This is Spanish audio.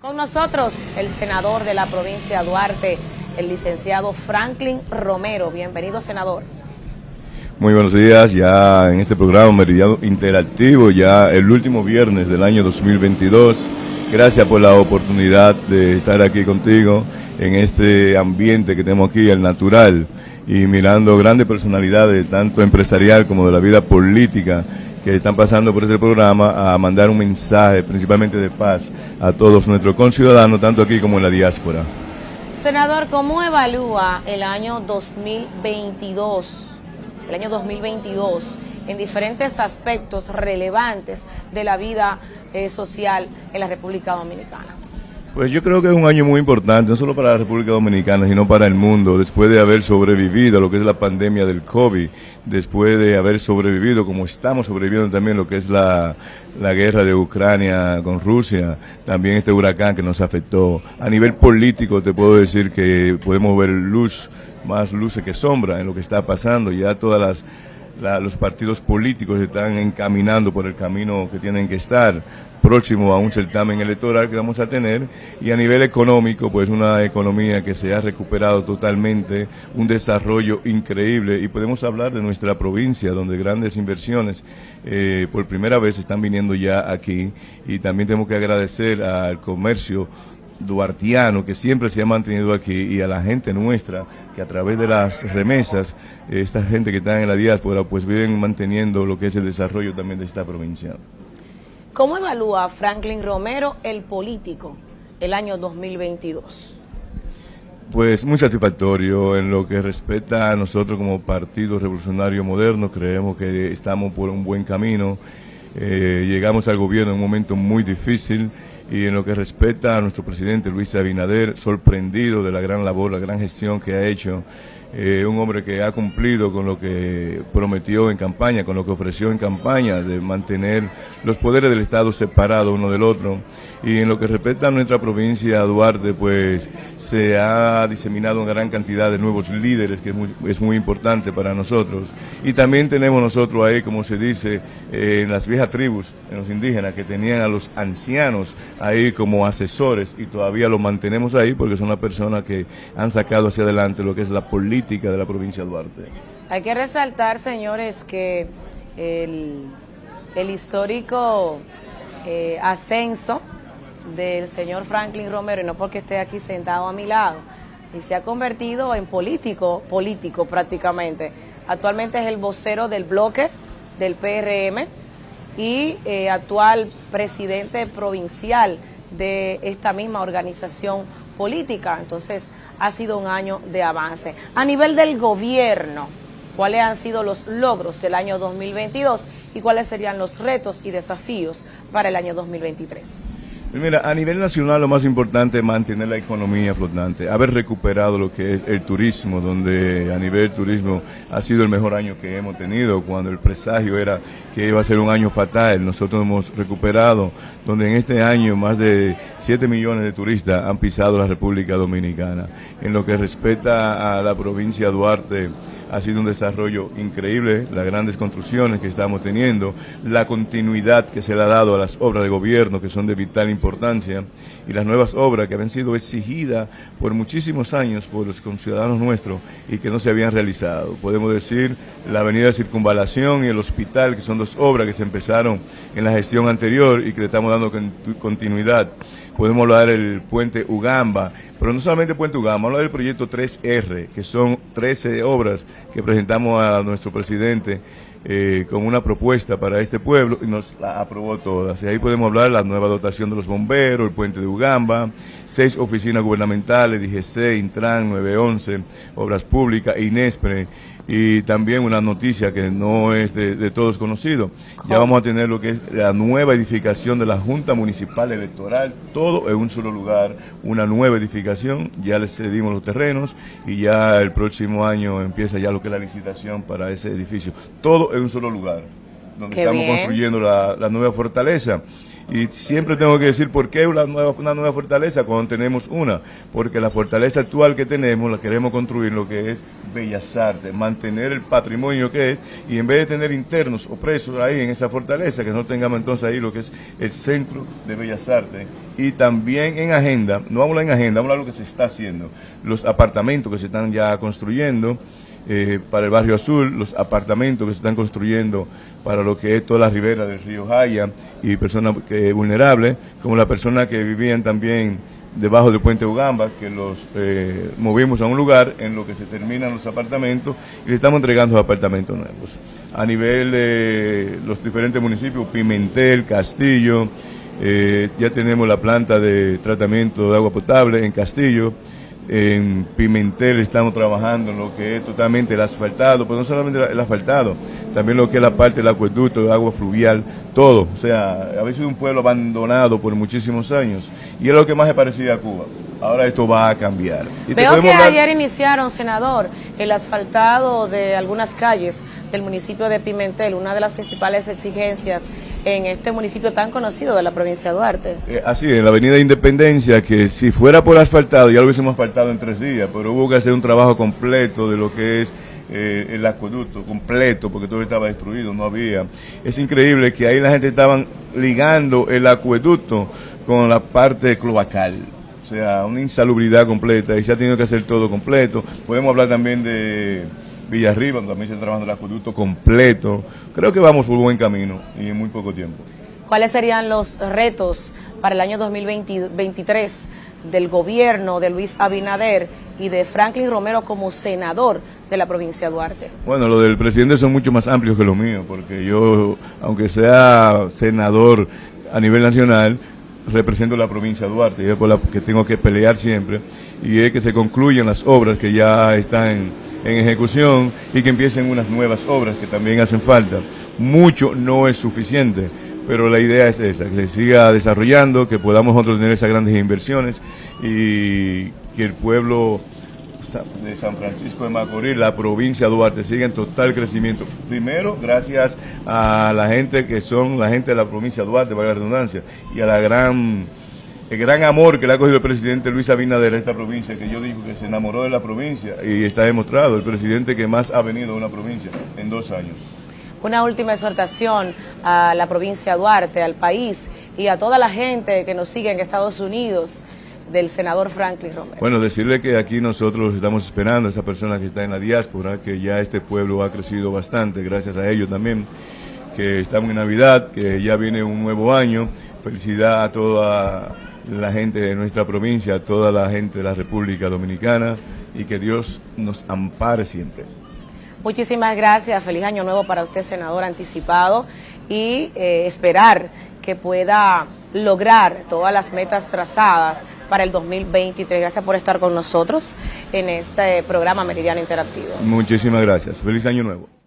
Con nosotros el senador de la provincia de Duarte, el licenciado Franklin Romero. Bienvenido, senador. Muy buenos días, ya en este programa Meridiano Interactivo, ya el último viernes del año 2022. Gracias por la oportunidad de estar aquí contigo en este ambiente que tenemos aquí, el natural, y mirando grandes personalidades, tanto empresarial como de la vida política, que están pasando por este programa a mandar un mensaje, principalmente de paz, a todos nuestros conciudadanos, tanto aquí como en la diáspora. Senador, ¿cómo evalúa el año 2022, el año 2022, en diferentes aspectos relevantes de la vida eh, social en la República Dominicana? Pues yo creo que es un año muy importante, no solo para la República Dominicana, sino para el mundo, después de haber sobrevivido a lo que es la pandemia del COVID, después de haber sobrevivido, como estamos sobreviviendo también lo que es la, la guerra de Ucrania con Rusia, también este huracán que nos afectó. A nivel político te puedo decir que podemos ver luz, más luces que sombra en lo que está pasando, ya todas las los partidos políticos están encaminando por el camino que tienen que estar. Próximo a un certamen electoral que vamos a tener. Y a nivel económico pues una economía que se ha recuperado totalmente, un desarrollo increíble. Y podemos hablar de nuestra provincia donde grandes inversiones eh, por primera vez están viniendo ya aquí. Y también tenemos que agradecer al comercio duartiano que siempre se ha mantenido aquí y a la gente nuestra que a través de las remesas, esta gente que está en la diáspora, pues viven manteniendo lo que es el desarrollo también de esta provincia. ¿Cómo evalúa Franklin Romero el político el año 2022? Pues muy satisfactorio en lo que respecta a nosotros como Partido Revolucionario Moderno, creemos que estamos por un buen camino, eh, llegamos al gobierno en un momento muy difícil, y en lo que respecta a nuestro presidente Luis Abinader, sorprendido de la gran labor, la gran gestión que ha hecho, eh, un hombre que ha cumplido con lo que prometió en campaña, con lo que ofreció en campaña, de mantener los poderes del Estado separados uno del otro y en lo que respecta a nuestra provincia, Duarte, pues se ha diseminado una gran cantidad de nuevos líderes, que es muy, importante para nosotros. Y también tenemos nosotros ahí, como se dice, eh, en las viejas tribus, en los indígenas, que tenían a los ancianos ahí como asesores y todavía los mantenemos ahí porque son las personas que han sacado hacia adelante lo que es la política de la provincia de Duarte. Hay que resaltar, señores, que el, histórico eh, ascenso del señor Franklin Romero, y no porque esté aquí sentado a mi lado, y se ha convertido en político, político prácticamente. Actualmente es el vocero del bloque del PRM y eh, actual presidente provincial de esta misma organización política. Entonces, ha sido un año de avance. A nivel del gobierno, ¿cuáles han sido los logros del año 2022 y cuáles serían los retos y desafíos para el año 2023? Mira, a nivel nacional lo más importante es mantener la economía flotante, haber recuperado lo que es el turismo, donde a nivel turismo ha sido el mejor año que hemos tenido, cuando el presagio era que iba a ser un año fatal, nosotros hemos recuperado, donde en este año más de 7 millones de turistas han pisado la República Dominicana. En lo que respecta a la provincia de Duarte, ha sido un desarrollo increíble, las grandes construcciones que estamos teniendo, la continuidad que se le ha dado a las obras de gobierno que son de vital importancia y las nuevas obras que habían sido exigidas por muchísimos años por los conciudadanos nuestros y que no se habían realizado. Podemos decir la avenida Circunvalación y el hospital, que son dos obras que se empezaron en la gestión anterior y que le estamos dando continuidad. Podemos hablar del puente Ugamba, pero no solamente puente Ugamba, hablar del proyecto 3R, que son 13 obras que presentamos a nuestro presidente eh, con una propuesta para este pueblo y nos la aprobó todas. Y ahí podemos hablar de la nueva dotación de los bomberos, el puente de Ugamba, seis oficinas gubernamentales, DGC, Intran, 911, Obras Públicas, INESPRE, y también una noticia que no es de, todos conocido. Ya vamos a tener lo que es la nueva edificación de la Junta Municipal Electoral, todo en un solo lugar, una nueva edificación, ya les cedimos los terrenos y ya el próximo año empieza ya lo que es la licitación para ese edificio, todo en un solo lugar, donde estamos construyendo la, la nueva fortaleza Y siempre tengo que decir por qué una nueva, una nueva fortaleza cuando tenemos una. Porque la fortaleza actual que tenemos la queremos construir lo que es Bellas Artes, mantener el patrimonio que es, y en vez de tener internos o presos ahí en esa fortaleza, que no tengamos entonces ahí lo que es el centro de Bellas Artes. Y también en agenda, no a en agenda, vamos a lo que se está haciendo, los apartamentos que se están ya construyendo. Eh, para el barrio azul, los apartamentos que se están construyendo para lo que es toda la ribera del río Jaya y personas que, vulnerables, como las personas que vivían también debajo del puente Ugamba, que los eh, movimos a un lugar en lo que se terminan los apartamentos y le estamos entregando apartamentos nuevos. A nivel de los diferentes municipios, Pimentel, Castillo, eh, ya tenemos la planta de tratamiento de agua potable en Castillo, en Pimentel estamos trabajando en lo que es totalmente el asfaltado, pero no solamente el asfaltado, también lo que es la parte del acueducto, de agua fluvial, todo. O sea, había sido un pueblo abandonado por muchísimos años y es lo que más se parecía a Cuba. Ahora esto va a cambiar. Veo que ayer iniciaron, senador, el asfaltado de algunas calles del municipio de Pimentel, una de las principales exigencias en este municipio tan conocido de la provincia de Duarte. Eh, así, en la avenida Independencia, que si fuera por asfaltado ya lo hubiésemos asfaltado en tres días, pero hubo que hacer un trabajo completo de lo que es eh, el acueducto completo, porque todo estaba destruido, no había. Es increíble que ahí la gente estaban ligando el acueducto con la parte cloacal. O sea, una insalubridad completa y se ha tenido que hacer todo completo. Podemos hablar también de Villarriba, donde también se está trabajando el acueducto completo. Creo que vamos por buen camino y en muy poco tiempo. ¿Cuáles serían los retos para el año 2023 del gobierno de Luis Abinader y de Franklin Romero como senador de la provincia de Duarte? Bueno, lo del presidente son mucho más amplios que lo mío, porque yo, aunque sea senador a nivel nacional, represento la provincia de Duarte, y es por la que tengo que pelear siempre, y es que se concluyan las obras que ya están en ejecución y que empiecen unas nuevas obras que también hacen falta. Mucho no es suficiente, pero la idea es esa, que se siga desarrollando, que podamos nosotros tener esas grandes inversiones y que el pueblo de San Francisco de Macorís, la provincia de Duarte, siga en total crecimiento. Primero, gracias a la gente que son la gente de la provincia de Duarte, para la redundancia, y a la gran el gran amor que le ha cogido el presidente Luis Abinader a esta provincia, que yo digo que se enamoró de la provincia y está demostrado, el presidente que más ha venido a una provincia en dos años. Una última exhortación a la provincia de Duarte, al país y a toda la gente que nos sigue en Estados Unidos del senador Franklin Romero. Bueno, decirle que aquí nosotros estamos esperando a esa persona que está en la diáspora, que ya este pueblo ha crecido bastante, gracias a ellos también, que estamos en Navidad, que ya viene un nuevo año. Felicidad a toda la gente de nuestra provincia, toda la gente de la República Dominicana y que Dios nos ampare siempre. Muchísimas gracias, feliz año nuevo para usted, senador anticipado, y eh, esperar que pueda lograr todas las metas trazadas para el 2023. Gracias por estar con nosotros en este programa Meridiano Interactivo. Muchísimas gracias. Feliz año nuevo.